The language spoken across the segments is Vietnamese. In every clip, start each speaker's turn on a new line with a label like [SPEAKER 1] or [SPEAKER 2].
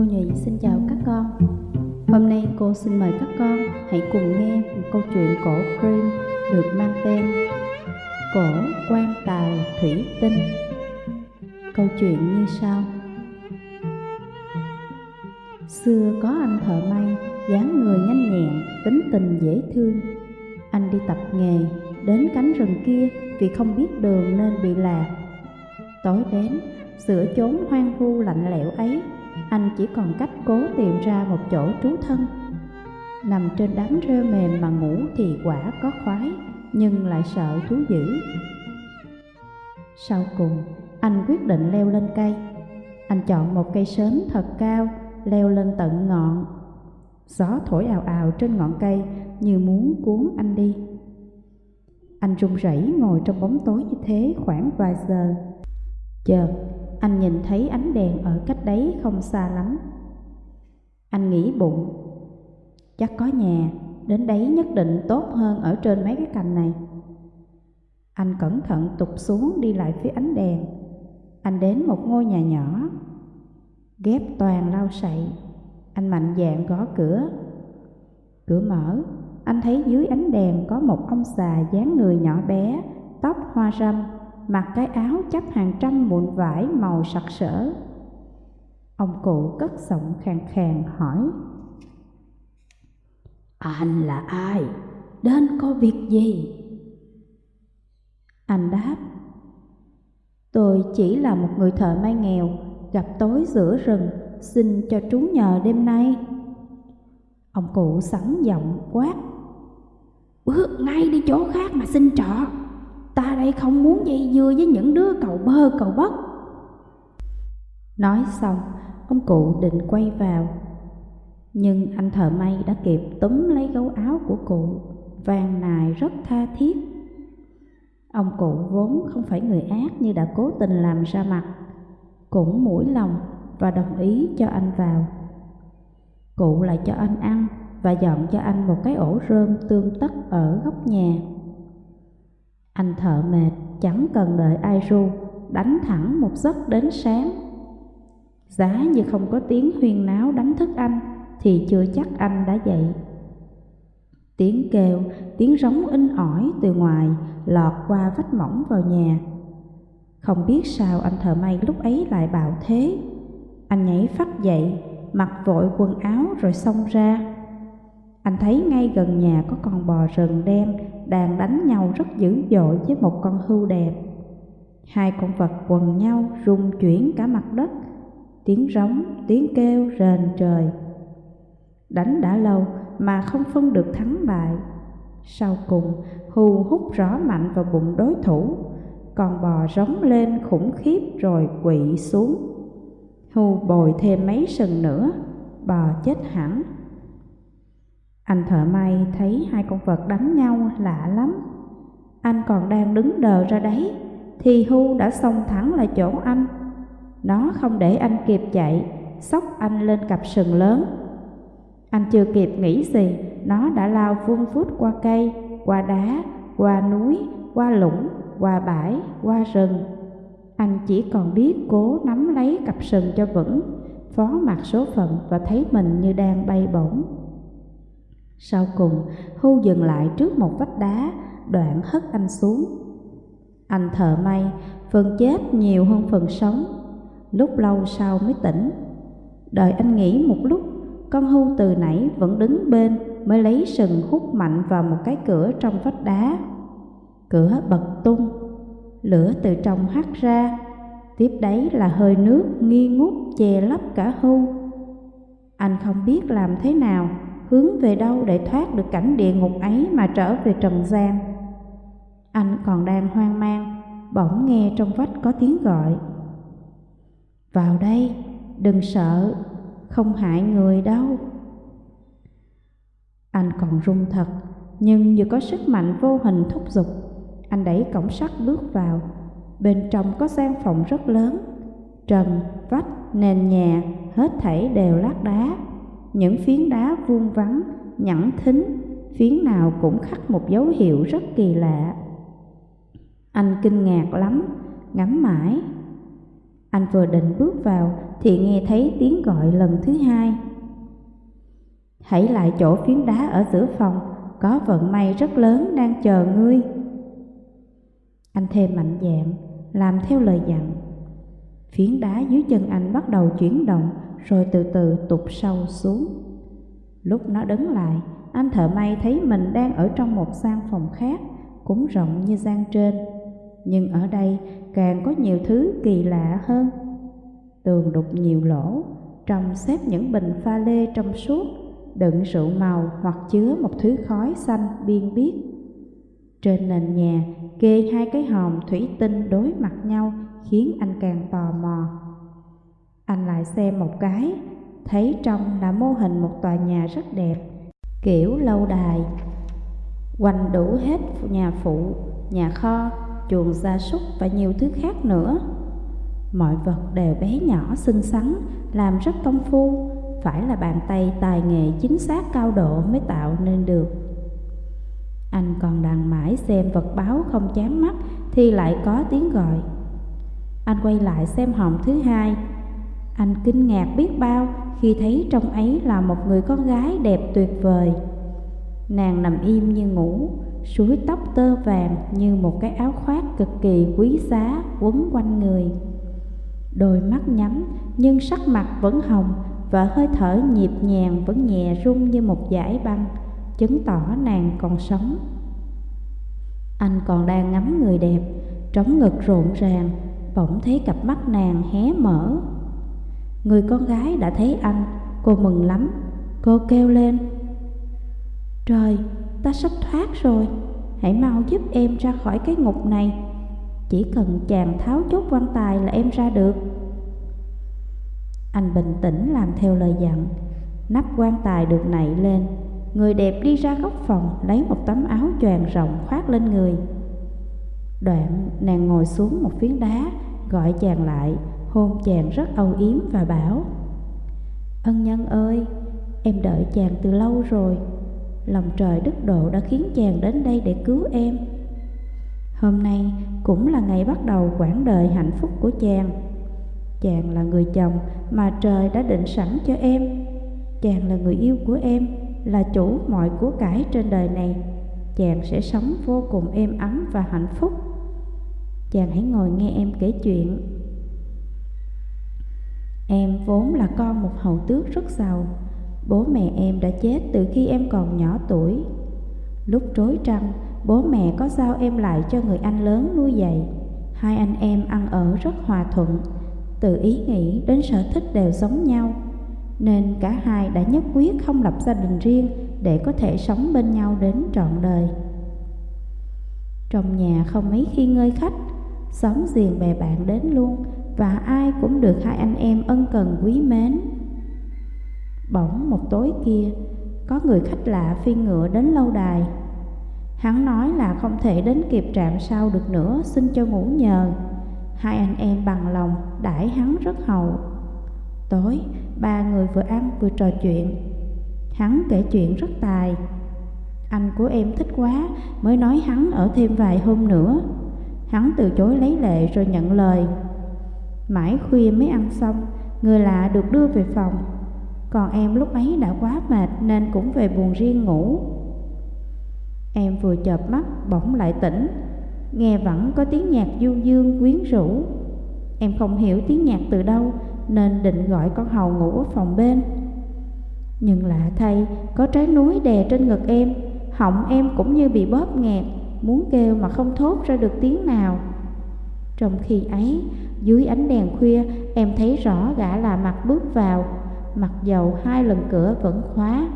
[SPEAKER 1] Cô Nhụy xin chào các con. Hôm nay cô xin mời các con hãy cùng nghe một câu chuyện cổ Grimm được mang tên Cổ quan tài thủy tinh. Câu chuyện như sau. Xưa có anh thợ may, dáng người nhanh nhẹn, tính tình dễ thương. Anh đi tập nghề, đến cánh rừng kia vì không biết đường nên bị lạc. Tối đến, giữa chốn hoang vu lạnh lẽo ấy, anh chỉ còn cách cố tìm ra một chỗ trú thân. Nằm trên đám rêu mềm mà ngủ thì quả có khoái, nhưng lại sợ thú dữ. Sau cùng, anh quyết định leo lên cây. Anh chọn một cây sớm thật cao, leo lên tận ngọn. Gió thổi ào ào trên ngọn cây như muốn cuốn anh đi. Anh run rẩy ngồi trong bóng tối như thế khoảng vài giờ. Chợt, anh nhìn thấy ánh đèn ở cách đấy không xa lắm. Anh nghĩ bụng, chắc có nhà, đến đấy nhất định tốt hơn ở trên mấy cái cành này. Anh cẩn thận tụt xuống đi lại phía ánh đèn. Anh đến một ngôi nhà nhỏ, ghép toàn lau sậy. Anh mạnh dạn gõ cửa. Cửa mở, anh thấy dưới ánh đèn có một ông già dáng người nhỏ bé, tóc hoa râm, mặc cái áo chấp hàng trăm mụn vải màu sặc sỡ. Ông cụ cất giọng khàn khàn hỏi. Anh là ai? Đến có việc gì? Anh đáp. Tôi chỉ là một người thợ may nghèo, gặp tối giữa rừng, xin cho trú nhờ đêm nay. Ông cụ sẵn giọng quát. Bước ngay đi chỗ khác mà xin trọ. Ta đây không muốn dây dưa với những đứa cầu bơ cầu bất. Nói xong, ông cụ định quay vào. Nhưng anh thợ may đã kịp túm lấy gấu áo của cụ, vàng nài rất tha thiết. Ông cụ vốn không phải người ác như đã cố tình làm ra mặt, cũng mũi lòng và đồng ý cho anh vào. Cụ lại cho anh ăn và dọn cho anh một cái ổ rơm tương tất ở góc nhà. Anh thợ mệt, chẳng cần đợi ai ru, đánh thẳng một giấc đến sáng. Giá như không có tiếng huyên náo đánh thức anh, thì chưa chắc anh đã dậy. Tiếng kêu, tiếng rống in ỏi từ ngoài lọt qua vách mỏng vào nhà. Không biết sao anh thợ may lúc ấy lại bạo thế. Anh nhảy phát dậy, mặc vội quần áo rồi xông ra. Anh thấy ngay gần nhà có con bò rừng đen đang đánh nhau rất dữ dội với một con hươu đẹp. Hai con vật quần nhau rung chuyển cả mặt đất, tiếng rống, tiếng kêu rền trời. Đánh đã lâu mà không phân được thắng bại. Sau cùng, hưu hút rõ mạnh vào bụng đối thủ, con bò rống lên khủng khiếp rồi quỵ xuống. Hưu bồi thêm mấy sừng nữa, bò chết hẳn. Anh thợ may thấy hai con vật đánh nhau lạ lắm. Anh còn đang đứng đờ ra đấy, thì Hu đã xông thẳng lại chỗ anh. Nó không để anh kịp chạy, sóc anh lên cặp sừng lớn. Anh chưa kịp nghĩ gì, nó đã lao vun vút qua cây, qua đá, qua núi, qua lũng, qua bãi, qua rừng. Anh chỉ còn biết cố nắm lấy cặp sừng cho vững, phó mặc số phận và thấy mình như đang bay bổng. Sau cùng, Hu dừng lại trước một vách đá, đoạn hất anh xuống. Anh thợ may, phần chết nhiều hơn phần sống, lúc lâu sau mới tỉnh. Đợi anh nghĩ một lúc, con Hu từ nãy vẫn đứng bên mới lấy sừng hút mạnh vào một cái cửa trong vách đá. Cửa bật tung, lửa từ trong hắt ra, tiếp đấy là hơi nước nghi ngút che lấp cả Hu. Anh không biết làm thế nào hướng về đâu để thoát được cảnh địa ngục ấy mà trở về trần gian. Anh còn đang hoang mang, bỗng nghe trong vách có tiếng gọi. Vào đây, đừng sợ, không hại người đâu. Anh còn run thật, nhưng như có sức mạnh vô hình thúc giục, anh đẩy cổng sắt bước vào. Bên trong có gian phòng rất lớn, trần, vách, nền nhà, hết thảy đều lát đá những phiến đá vuông vắn, nhẵn thính, phiến nào cũng khắc một dấu hiệu rất kỳ lạ. Anh kinh ngạc lắm, ngắm mãi. Anh vừa định bước vào thì nghe thấy tiếng gọi lần thứ hai. Hãy lại chỗ phiến đá ở giữa phòng, có vận may rất lớn đang chờ ngươi. Anh thêm mạnh dạn, làm theo lời dặn. Phiến đá dưới chân anh bắt đầu chuyển động rồi từ từ tụt sâu xuống. Lúc nó đứng lại, anh thợ may thấy mình đang ở trong một gian phòng khác, cũng rộng như gian trên. Nhưng ở đây càng có nhiều thứ kỳ lạ hơn. Tường đục nhiều lỗ, trong xếp những bình pha lê trong suốt, đựng rượu màu hoặc chứa một thứ khói xanh biên biếc. Trên nền nhà kê hai cái hòm thủy tinh đối mặt nhau khiến anh càng tò mò. Anh lại xem một cái, thấy trong là mô hình một tòa nhà rất đẹp, kiểu lâu đài. Quanh đủ hết nhà phụ, nhà kho, chuồng gia súc và nhiều thứ khác nữa. Mọi vật đều bé nhỏ xinh xắn, làm rất công phu, phải là bàn tay tài nghệ chính xác cao độ mới tạo nên được. Anh còn đang mãi xem vật báo không chán mắt thì lại có tiếng gọi. Anh quay lại xem hòm thứ hai. Anh kinh ngạc biết bao khi thấy trong ấy là một người con gái đẹp tuyệt vời. Nàng nằm im như ngủ, suối tóc tơ vàng như một cái áo khoác cực kỳ quý giá quấn quanh người. Đôi mắt nhắm nhưng sắc mặt vẫn hồng và hơi thở nhịp nhàng vẫn nhẹ rung như một dải băng, chứng tỏ nàng còn sống. Anh còn đang ngắm người đẹp, trống ngực rộn ràng, bỗng thấy cặp mắt nàng hé mở. Người con gái đã thấy anh, cô mừng lắm, cô kêu lên. Trời, ta sắp thoát rồi, hãy mau giúp em ra khỏi cái ngục này. Chỉ cần chàng tháo chốt quan tài là em ra được. Anh bình tĩnh làm theo lời dặn, nắp quan tài được nảy lên. Người đẹp đi ra góc phòng lấy một tấm áo choàng rộng khoác lên người. Đoạn nàng ngồi xuống một phiến đá, gọi chàng lại, hôn chàng rất âu yếm và bảo Ân nhân ơi, em đợi chàng từ lâu rồi. Lòng trời đức độ đã khiến chàng đến đây để cứu em. Hôm nay cũng là ngày bắt đầu quãng đời hạnh phúc của chàng. Chàng là người chồng mà trời đã định sẵn cho em. Chàng là người yêu của em, là chủ mọi của cải trên đời này. Chàng sẽ sống vô cùng êm ấm và hạnh phúc. Chàng hãy ngồi nghe em kể chuyện. Em vốn là con một hầu tước rất giàu. Bố mẹ em đã chết từ khi em còn nhỏ tuổi. Lúc trối trăng, bố mẹ có giao em lại cho người anh lớn nuôi dạy. Hai anh em ăn ở rất hòa thuận Từ ý nghĩ đến sở thích đều giống nhau. Nên cả hai đã nhất quyết không lập gia đình riêng Để có thể sống bên nhau đến trọn đời. Trong nhà không mấy khi ngơi khách Xóm giềng bè bạn đến luôn và ai cũng được hai anh em ân cần quý mến. Bỗng một tối kia, Có người khách lạ phi ngựa đến lâu đài. Hắn nói là không thể đến kịp trạm sau được nữa, Xin cho ngủ nhờ. Hai anh em bằng lòng, đãi hắn rất hậu. Tối, ba người vừa ăn vừa trò chuyện. Hắn kể chuyện rất tài. Anh của em thích quá, Mới nói hắn ở thêm vài hôm nữa. Hắn từ chối lấy lệ rồi nhận lời. Mãi khuya mới ăn xong Người lạ được đưa về phòng. Còn em lúc ấy đã quá mệt Nên cũng về buồn riêng ngủ. Em vừa chợp mắt bỗng lại tỉnh. Nghe vẫn có tiếng nhạc du dương quyến rũ. Em không hiểu tiếng nhạc từ đâu Nên định gọi con hầu ngủ ở phòng bên. Nhưng lạ thay Có trái núi đè trên ngực em. Họng em cũng như bị bóp nghẹt muốn kêu mà không thốt ra được tiếng nào. Trong khi ấy, dưới ánh đèn khuya, em thấy rõ gã là mặt bước vào, mặc dầu hai lần cửa vẫn khóa.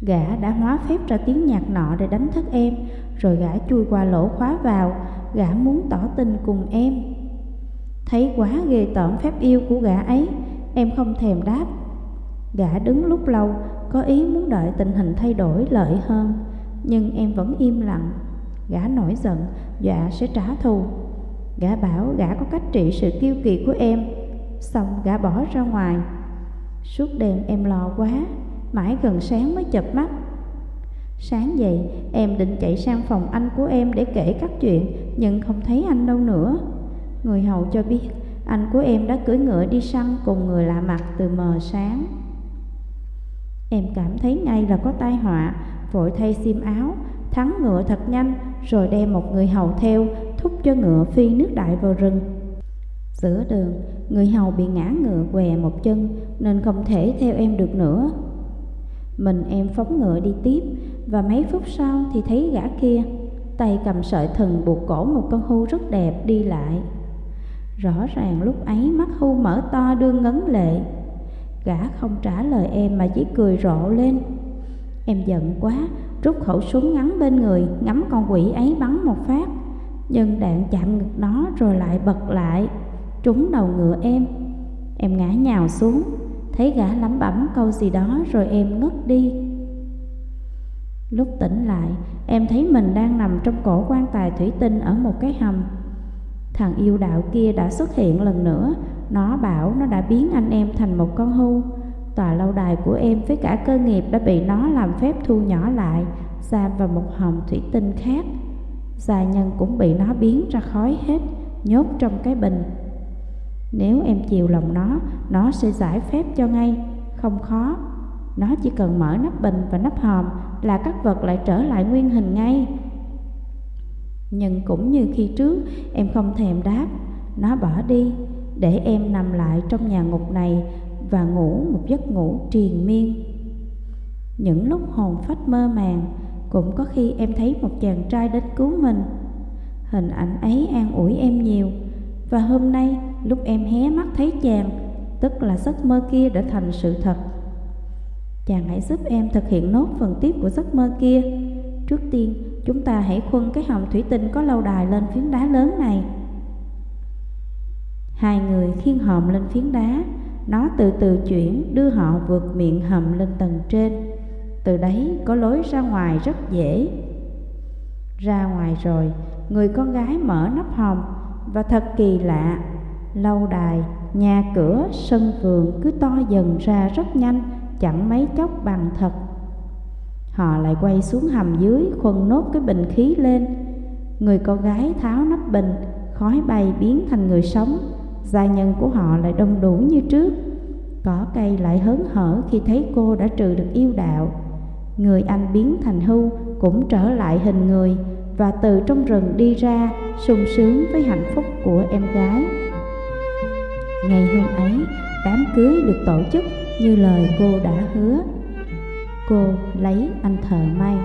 [SPEAKER 1] Gã đã hóa phép ra tiếng nhạc nọ để đánh thức em, rồi gã chui qua lỗ khóa vào, gã muốn tỏ tình cùng em. Thấy quá ghê tởm phép yêu của gã ấy, em không thèm đáp. Gã đứng lúc lâu, có ý muốn đợi tình hình thay đổi lợi hơn, nhưng em vẫn im lặng Gã nổi giận, dọa sẽ trả thù Gã bảo gã có cách trị sự kiêu kỳ của em. Xong gã bỏ ra ngoài. Suốt đêm em lo quá Mãi gần sáng mới chập mắt. Sáng dậy em định chạy sang phòng anh của em để kể các chuyện Nhưng không thấy anh đâu nữa. Người hầu cho biết anh của em đã cưỡi ngựa đi săn cùng người lạ mặt từ mờ sáng. Em cảm thấy ngay là có tai họa, vội thay xiêm áo, thắng ngựa thật nhanh rồi đem một người hầu theo, thúc cho ngựa phi nước đại vào rừng. Giữa đường, người hầu bị ngã ngựa què một chân nên không thể theo em được nữa. Mình em phóng ngựa đi tiếp và mấy phút sau thì thấy gã kia tay cầm sợi thừng buộc cổ một con hưu rất đẹp đi lại. Rõ ràng lúc ấy mắt hưu mở to đương ngấn lệ. Gã không trả lời em mà chỉ cười rộ lên. Em giận quá, rút khẩu súng ngắn bên người, ngắm con quỷ ấy bắn một phát. Nhưng đạn chạm ngực nó rồi lại bật lại, trúng đầu ngựa em. Em ngã nhào xuống, thấy gã lắm bẩm câu gì đó rồi em ngất đi. Lúc tỉnh lại, em thấy mình đang nằm trong cổ quan tài thủy tinh ở một cái hầm. Thằng yêu đạo kia đã xuất hiện lần nữa, nó bảo nó đã biến anh em thành một con hưu. Tòa lâu đài của em với cả cơ nghiệp đã bị nó làm phép thu nhỏ lại, giam vào một hòm thủy tinh khác. Gia nhân cũng bị nó biến ra khói hết, nhốt trong cái bình. Nếu em chiều lòng nó, nó sẽ giải phép cho ngay, không khó. Nó chỉ cần mở nắp bình và nắp hòm là các vật lại trở lại nguyên hình ngay. Nhưng cũng như khi trước, em không thèm đáp, nó bỏ đi, để em nằm lại trong nhà ngục này và ngủ một giấc ngủ triền miên. Những lúc hồn phách mơ màng, cũng có khi em thấy một chàng trai đến cứu mình. Hình ảnh ấy an ủi em nhiều, và hôm nay lúc em hé mắt thấy chàng, tức là giấc mơ kia đã thành sự thật. Chàng hãy giúp em thực hiện nốt phần tiếp của giấc mơ kia. Trước tiên, chúng ta hãy khuân cái hòm thủy tinh có lâu đài lên phiến đá lớn này. Hai người khiêng hòm lên phiến đá, nó từ từ chuyển đưa họ vượt miệng hầm lên tầng trên. Từ đấy có lối ra ngoài rất dễ. Ra ngoài rồi, người con gái mở nắp hồng và thật kỳ lạ, lâu đài, nhà cửa, sân vườn cứ to dần ra rất nhanh chẳng mấy chốc bằng thật. Họ lại quay xuống hầm dưới khuân nốt cái bình khí lên. Người con gái tháo nắp bình, khói bay biến thành người sống. Gia nhân của họ lại đông đủ như trước. Cỏ cây lại hớn hở khi thấy cô đã trừ được yêu đạo. Người anh biến thành hưu cũng trở lại hình người và từ trong rừng đi ra sung sướng với hạnh phúc của em gái. Ngày hôm ấy, đám cưới được tổ chức như lời cô đã hứa cô lấy anh thợ may